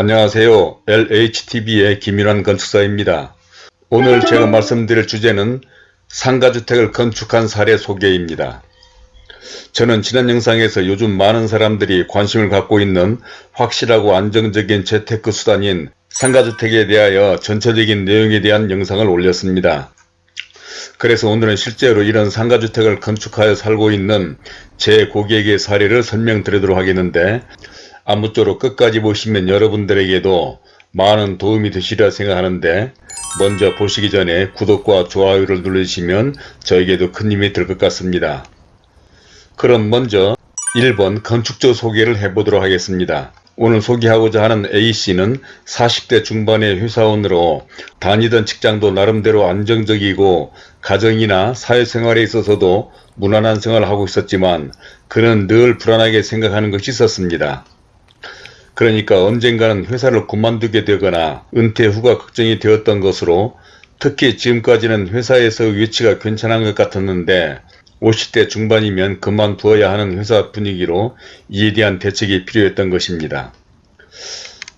안녕하세요. LHTV의 김일환 건축사입니다. 오늘 제가 말씀드릴 주제는 상가주택을 건축한 사례 소개입니다. 저는 지난 영상에서 요즘 많은 사람들이 관심을 갖고 있는 확실하고 안정적인 재테크 수단인 상가주택에 대하여 전체적인 내용에 대한 영상을 올렸습니다. 그래서 오늘은 실제로 이런 상가주택을 건축하여 살고 있는 제 고객의 사례를 설명드리도록 하겠는데 아무쪼록 끝까지 보시면 여러분들에게도 많은 도움이 되시리라 생각하는데 먼저 보시기 전에 구독과 좋아요를 누르시면 저에게도 큰 힘이 될 것 같습니다. 그럼 먼저 1번 건축조 소개를 해보도록 하겠습니다. 오늘 소개하고자 하는 A씨는 40대 중반의 회사원으로 다니던 직장도 나름대로 안정적이고 가정이나 사회생활에 있어서도 무난한 생활을 하고 있었지만 그는 늘 불안하게 생각하는 것이 있었습니다. 그러니까 언젠가는 회사를 그만두게 되거나 은퇴 후가 걱정이 되었던 것으로 특히 지금까지는 회사에서 위치가 괜찮은 것 같았는데 50대 중반이면 그만두어야 하는 회사 분위기로 이에 대한 대책이 필요했던 것입니다.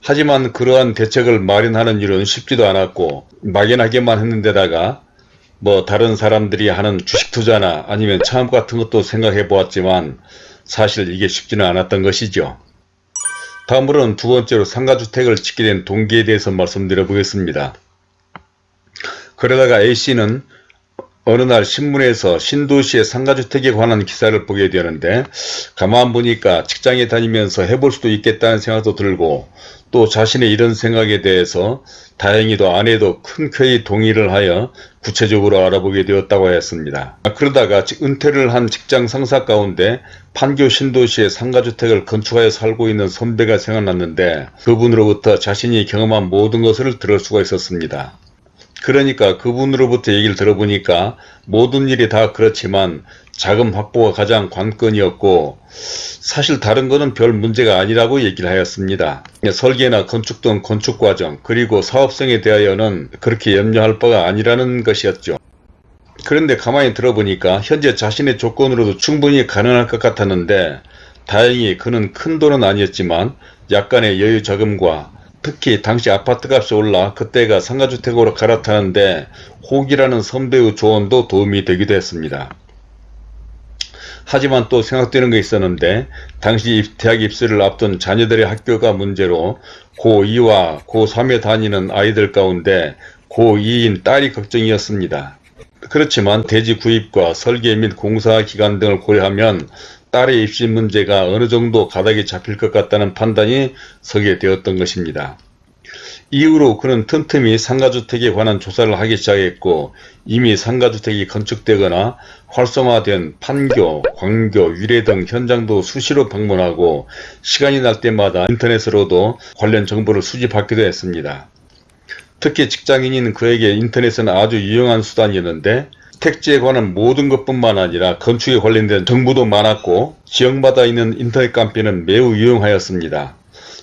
하지만 그러한 대책을 마련하는 일은 쉽지도 않았고 막연하게만 했는데다가 뭐 다른 사람들이 하는 주식 투자나 아니면 창업 같은 것도 생각해 보았지만 사실 이게 쉽지는 않았던 것이죠. 다음으로는 두 번째로 상가주택을 짓게 된 동기에 대해서 말씀드려 보겠습니다. 그러다가 A씨는 어느 날 신문에서 신도시의 상가주택에 관한 기사를 보게 되는데 가만 보니까 직장에 다니면서 해볼 수도 있겠다는 생각도 들고 또 자신의 이런 생각에 대해서 다행히도 아내도 흔쾌히 동의를 하여 구체적으로 알아보게 되었다고 하였습니다. 그러다가 은퇴를 한 직장 상사 가운데 판교 신도시의 상가주택을 건축하여 살고 있는 선배가 생각났는데 그분으로부터 자신이 경험한 모든 것을 들을 수가 있었습니다. 그러니까 그분으로부터 얘기를 들어보니까 모든 일이 다 그렇지만 자금 확보가 가장 관건이었고 사실 다른 거는 별 문제가 아니라고 얘기를 하였습니다. 설계나 건축 등 건축과정 그리고 사업성에 대하여는 그렇게 염려할 바가 아니라는 것이었죠. 그런데 가만히 들어보니까 현재 자신의 조건으로도 충분히 가능할 것 같았는데 다행히 그는 큰 돈은 아니었지만 약간의 여유 자금과 특히 당시 아파트값이 올라 그때가 상가주택으로 갈아타는데 혹이라는 선배의 조언도 도움이 되기도 했습니다. 하지만 또 생각되는 게 있었는데 당시 대학 입시를 앞둔 자녀들의 학교가 문제로 고2와 고3에 다니는 아이들 가운데 고2인 딸이 걱정이었습니다. 그렇지만 대지 구입과 설계 및 공사 기간 등을 고려하면 딸의 입시 문제가 어느 정도 가닥이 잡힐 것 같다는 판단이 서게 되었던 것입니다. 이후로 그는 틈틈이 상가주택에 관한 조사를 하기 시작했고 이미 상가주택이 건축되거나 활성화된 판교, 광교, 유래 등 현장도 수시로 방문하고 시간이 날 때마다 인터넷으로도 관련 정보를 수집하기도 했습니다. 특히 직장인인 그에게 인터넷은 아주 유용한 수단이었는데 택지에 관한 모든 것뿐만 아니라 건축에 관련된 정보도 많았고 지역마다 있는 인터넷 카페는 매우 유용하였습니다.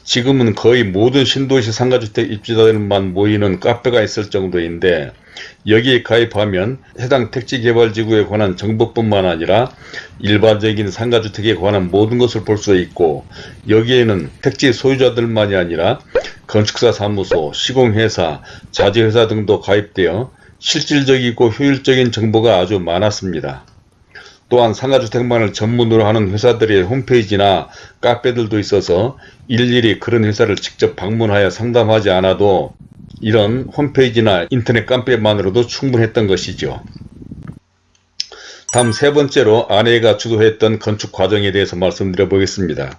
지금은 거의 모든 신도시 상가주택 입주자들만 모이는 카페가 있을 정도인데 여기에 가입하면 해당 택지개발지구에 관한 정보뿐만 아니라 일반적인 상가주택에 관한 모든 것을 볼 수 있고 여기에는 택지 소유자들만이 아니라 건축사 사무소, 시공회사, 자재회사 등도 가입되어 실질적이고 효율적인 정보가 아주 많았습니다. 또한 상가주택만을 전문으로 하는 회사들의 홈페이지나 카페들도 있어서 일일이 그런 회사를 직접 방문하여 상담하지 않아도 이런 홈페이지나 인터넷 카페만으로도 충분했던 것이죠. 다음 세 번째로 아내가 주도했던 건축 과정에 대해서 말씀드려 보겠습니다.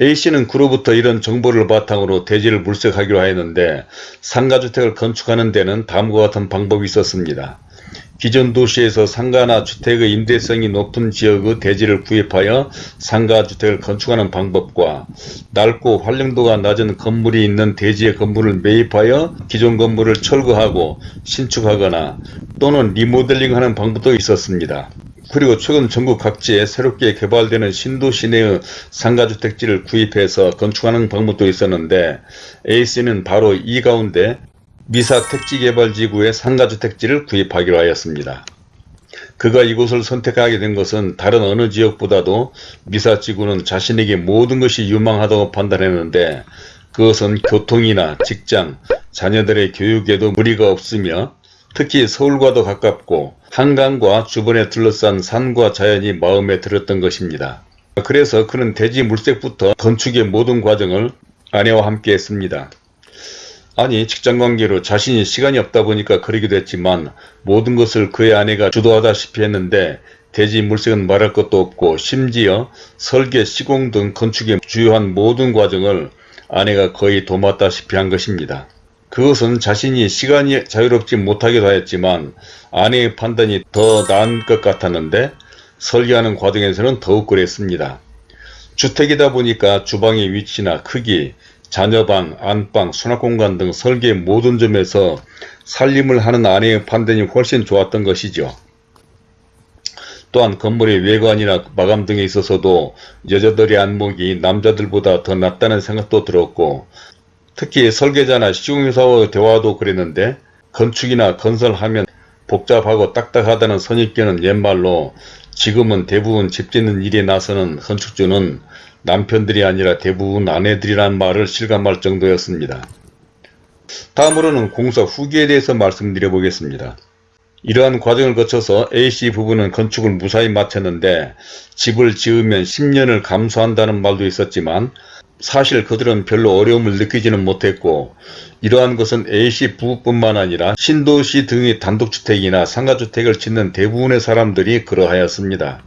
A씨는 그로부터 이런 정보를 바탕으로 대지를 물색하기로 하였는데 상가주택을 건축하는 데는 다음과 같은 방법이 있었습니다. 기존 도시에서 상가나 주택의 임대성이 높은 지역의 대지를 구입하여 상가주택을 건축하는 방법과 넓고 활용도가 낮은 건물이 있는 대지의 건물을 매입하여 기존 건물을 철거하고 신축하거나 또는 리모델링하는 방법도 있었습니다. 그리고 최근 전국 각지에 새롭게 개발되는 신도시 내의 상가주택지를 구입해서 건축하는 방법도 있었는데 A씨는 바로 이 가운데 미사 택지개발지구의 상가주택지를 구입하기로 하였습니다. 그가 이곳을 선택하게 된 것은 다른 어느 지역보다도 미사지구는 자신에게 모든 것이 유망하다고 판단했는데 그것은 교통이나 직장, 자녀들의 교육에도 무리가 없으며 특히 서울과도 가깝고 한강과 주변에 둘러싼 산과 자연이 마음에 들었던 것입니다. 그래서 그는 대지 물색부터 건축의 모든 과정을 아내와 함께 했습니다. 아니 직장관계로 자신이 시간이 없다 보니까 그러기도 했지만 모든 것을 그의 아내가 주도하다시피 했는데 대지 물색은 말할 것도 없고 심지어 설계, 시공 등 건축의 주요한 모든 과정을 아내가 거의 도맡다시피 한 것입니다. 그것은 자신이 시간이 자유롭지 못하기도 하였지만 아내의 판단이 더 나은 것 같았는데 설계하는 과정에서는 더욱 그랬습니다. 주택이다 보니까 주방의 위치나 크기, 자녀방, 안방, 수납공간 등 설계 모든 점에서 살림을 하는 아내의 판단이 훨씬 좋았던 것이죠. 또한 건물의 외관이나 마감 등에 있어서도 여자들의 안목이 남자들보다 더 낫다는 생각도 들었고 특히 설계자나 시공회사와 대화도 그랬는데 건축이나 건설하면 복잡하고 딱딱하다는 선입견은 옛말로 지금은 대부분 집 짓는 일에 나서는 건축주는 남편들이 아니라 대부분 아내들이란 말을 실감할 정도였습니다. 다음으로는 공사 후기에 대해서 말씀드려 보겠습니다. 이러한 과정을 거쳐서 A씨 부부는 건축을 무사히 마쳤는데 집을 지으면 10년을 감수한다는 말도 있었지만 사실 그들은 별로 어려움을 느끼지는 못했고 이러한 것은 A씨 부부뿐만 아니라 신도시 등의 단독주택이나 상가주택을 짓는 대부분의 사람들이 그러하였습니다.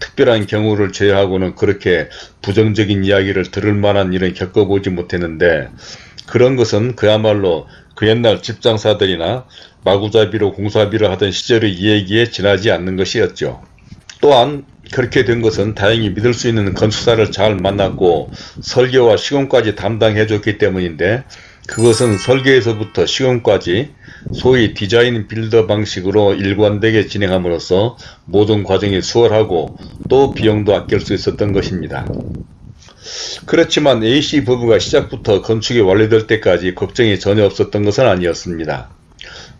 특별한 경우를 제외하고는 그렇게 부정적인 이야기를 들을 만한 일은 겪어보지 못했는데 그런 것은 그야말로 그 옛날 집장사들이나 마구잡이로 공사비를 하던 시절의 이야기에 지나지 않는 것이었죠. 또한 그렇게 된 것은 다행히 믿을 수 있는 건축사를 잘 만났고 설계와 시공까지 담당해 줬기 때문인데 그것은 설계에서부터 시공까지 소위 디자인 빌더 방식으로 일관되게 진행함으로써 모든 과정이 수월하고 또 비용도 아낄 수 있었던 것입니다. 그렇지만 A씨 부부가 시작부터 건축이 완료될 때까지 걱정이 전혀 없었던 것은 아니었습니다.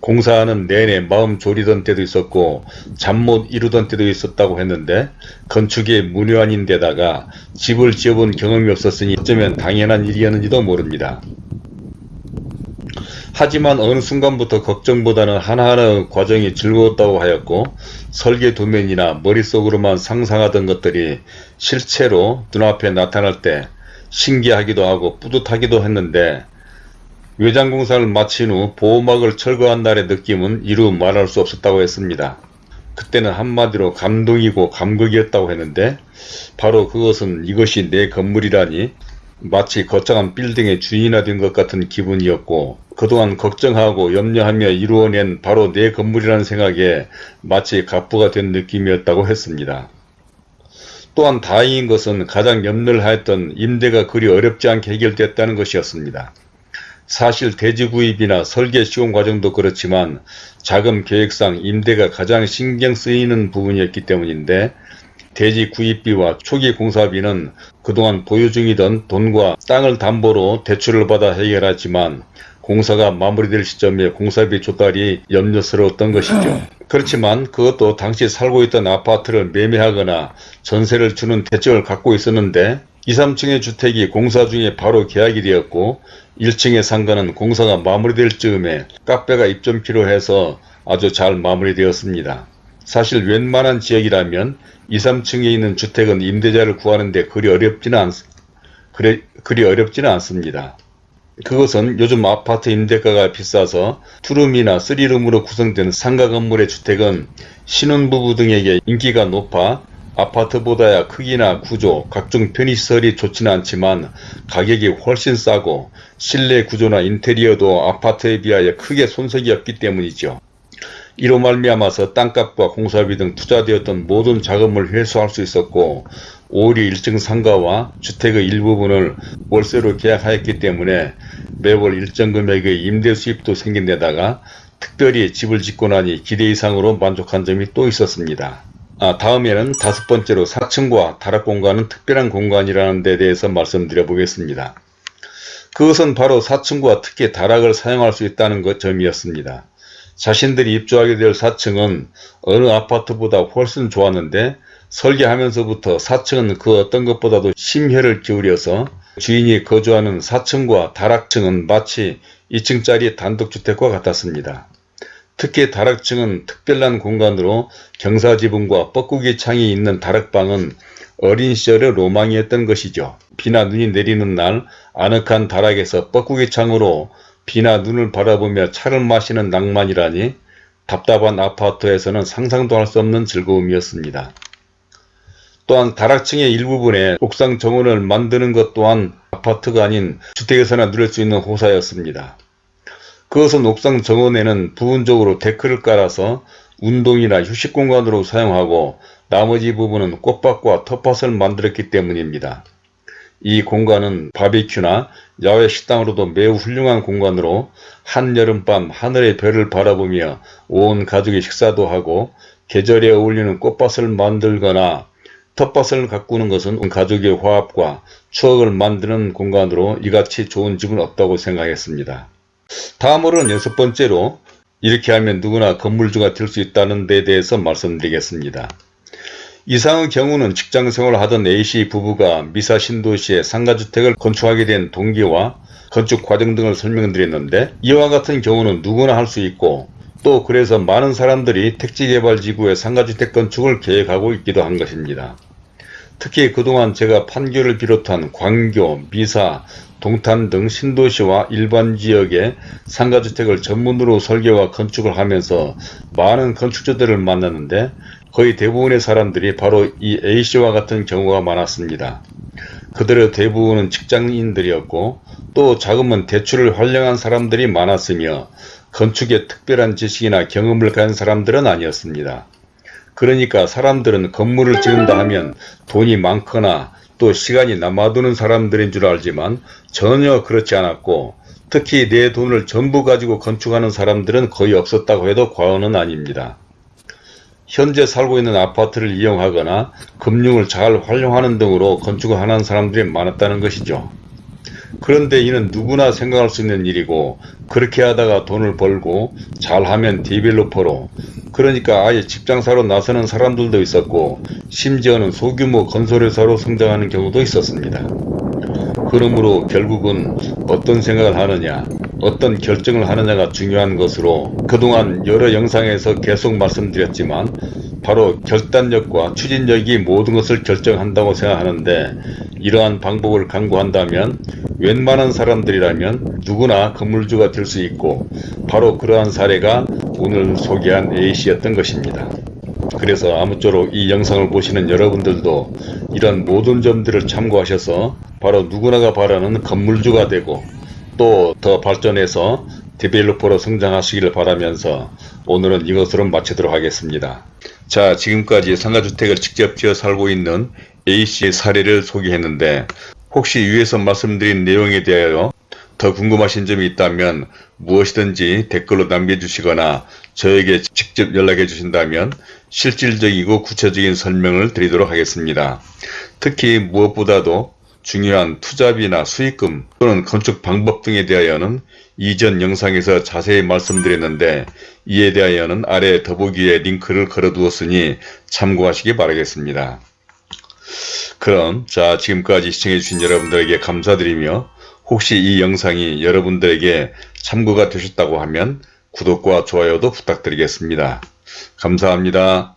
공사하는 내내 마음 졸이던 때도 있었고 잠 못 이루던 때도 있었다고 했는데 건축의 문외한인 데다가 집을 지어본 경험이 없었으니 어쩌면 당연한 일이었는지도 모릅니다. 하지만 어느 순간부터 걱정보다는 하나하나 과정이 즐거웠다고 하였고 설계 도면이나 머릿속으로만 상상하던 것들이 실체로 눈앞에 나타날 때 신기하기도 하고 뿌듯하기도 했는데 외장공사를 마친 후 보호막을 철거한 날의 느낌은 이루 말할 수 없었다고 했습니다. 그때는 한마디로 감동이고 감격이었다고 했는데 바로 그것은 이것이 내 건물이라니 마치 거창한 빌딩의 주인이 된 것 같은 기분이었고 그동안 걱정하고 염려하며 이루어낸 바로 내 건물이라는 생각에 마치 갑부가 된 느낌이었다고 했습니다. 또한 다행인 것은 가장 염려를 하였던 임대가 그리 어렵지 않게 해결됐다는 것이었습니다. 사실 대지 구입이나 설계 시공 과정도 그렇지만 자금 계획상 임대가 가장 신경 쓰이는 부분이었기 때문인데 대지 구입비와 초기 공사비는 그동안 보유 중이던 돈과 땅을 담보로 대출을 받아 해결하지만 공사가 마무리될 시점에 공사비 조달이 염려스러웠던 것이죠. 그렇지만 그것도 당시 살고 있던 아파트를 매매하거나 전세를 주는 대책을 갖고 있었는데 2, 3층의 주택이 공사 중에 바로 계약이 되었고 1층의 상가는 공사가 마무리될 즈음에 카페가 입점키로 해서 아주 잘 마무리되었습니다. 사실 웬만한 지역이라면 2, 3층에 있는 주택은 임대자를 구하는데 그리 어렵지는, 않, 그리, 그리 어렵지는 않습니다. 그것은 요즘 아파트 임대가가 비싸서 투룸이나 쓰리룸으로 구성된 상가 건물의 주택은 신혼부부 등에게 인기가 높아 아파트보다야 크기나 구조, 각종 편의시설이 좋지는 않지만 가격이 훨씬 싸고 실내 구조나 인테리어도 아파트에 비하여 크게 손색이 없기 때문이죠. 이로 말미암아서 땅값과 공사비 등 투자되었던 모든 자금을 회수할 수 있었고 오히려 1층 상가와 주택의 일부분을 월세로 계약하였기 때문에 매월 일정 금액의 임대 수입도 생긴 데다가 특별히 집을 짓고 나니 기대 이상으로 만족한 점이 또 있었습니다. 아, 다음에는 다섯 번째로 4층과 다락 공간은 특별한 공간이라는 데 대해서 말씀드려 보겠습니다. 그것은 바로 4층과 특히 다락을 사용할 수 있다는 것 점이었습니다. 자신들이 입주하게 될 4층은 어느 아파트보다 훨씬 좋았는데 설계하면서부터 4층은 그 어떤 것보다도 심혈을 기울여서 주인이 거주하는 4층과 다락층은 마치 2층짜리 단독주택과 같았습니다. 특히 다락층은 특별한 공간으로 경사지붕과 뻐꾸기 창이 있는 다락방은 어린 시절의 로망이었던 것이죠. 비나 눈이 내리는 날 아늑한 다락에서 뻐꾸기 창으로 비나 눈을 바라보며 차를 마시는 낭만이라니 답답한 아파트에서는 상상도 할 수 없는 즐거움이었습니다. 또한 다락층의 일부분에 옥상 정원을 만드는 것 또한 아파트가 아닌 주택에서나 누릴 수 있는 호사였습니다. 그것은 옥상 정원에는 부분적으로 데크를 깔아서 운동이나 휴식 공간으로 사용하고 나머지 부분은 꽃밭과 텃밭을 만들었기 때문입니다. 이 공간은 바비큐나 야외 식당으로도 매우 훌륭한 공간으로 한여름밤 하늘의 별을 바라보며 온 가족이 식사도 하고 계절에 어울리는 꽃밭을 만들거나 텃밭을 가꾸는 것은 가족의 화합과 추억을 만드는 공간으로 이같이 좋은 집은 없다고 생각했습니다. 다음으로는 여섯 번째로 이렇게 하면 누구나 건물주가 될 수 있다는 데 대해서 말씀드리겠습니다. 이상의 경우는 직장생활을 하던 A씨 부부가 미사 신도시에 상가주택을 건축하게 된 동기와 건축 과정 등을 설명드렸는데 이와 같은 경우는 누구나 할 수 있고 또 그래서 많은 사람들이 택지개발지구에 상가주택 건축을 계획하고 있기도 한 것입니다. 특히 그동안 제가 판교를 비롯한 광교, 미사, 동탄 등 신도시와 일반 지역에 상가주택을 전문으로 설계와 건축을 하면서 많은 건축주들을 만났는데 거의 대부분의 사람들이 바로 이 A씨와 같은 경우가 많았습니다. 그들의 대부분은 직장인들이었고 또 자금은 대출을 활용한 사람들이 많았으며 건축에 특별한 지식이나 경험을 가진 사람들은 아니었습니다. 그러니까 사람들은 건물을 지은다 하면 돈이 많거나 또 시간이 남아도는 사람들인 줄 알지만 전혀 그렇지 않았고 특히 내 돈을 전부 가지고 건축하는 사람들은 거의 없었다고 해도 과언은 아닙니다. 현재 살고 있는 아파트를 이용하거나 금융을 잘 활용하는 등으로 건축을 하는 사람들이 많았다는 것이죠. 그런데 이는 누구나 생각할 수 있는 일이고 그렇게 하다가 돈을 벌고 잘하면 디벨로퍼로 그러니까 아예 직장사로 나서는 사람들도 있었고 심지어는 소규모 건설회사로 성장하는 경우도 있었습니다. 그러므로 결국은 어떤 생각을 하느냐 어떤 결정을 하느냐가 중요한 것으로 그동안 여러 영상에서 계속 말씀드렸지만 바로 결단력과 추진력이 모든 것을 결정한다고 생각하는데 이러한 방법을 강구한다면 웬만한 사람들이라면 누구나 건물주가 될 수 있고 바로 그러한 사례가 오늘 소개한 A씨였던 것입니다. 그래서 아무쪼록 이 영상을 보시는 여러분들도 이런 모든 점들을 참고하셔서 바로 누구나가 바라는 건물주가 되고 또 더 발전해서 디벨로퍼로 성장하시기를 바라면서 오늘은 이것으로 마치도록 하겠습니다. 자 지금까지 상가주택을 직접 지어 살고 있는 A씨의 사례를 소개했는데 혹시 위에서 말씀드린 내용에 대하여 더 궁금하신 점이 있다면 무엇이든지 댓글로 남겨주시거나 저에게 직접 연락해 주신다면 실질적이고 구체적인 설명을 드리도록 하겠습니다. 특히 무엇보다도 중요한 투자비나 수익금 또는 건축 방법 등에 대하여는 이전 영상에서 자세히 말씀드렸는데 이에 대하여는 아래 더보기에 링크를 걸어 두었으니 참고하시기 바라겠습니다. 그럼 자 지금까지 시청해 주신 여러분들에게 감사드리며 혹시 이 영상이 여러분들에게 참고가 되셨다고 하면 구독과 좋아요도 부탁드리겠습니다. 감사합니다.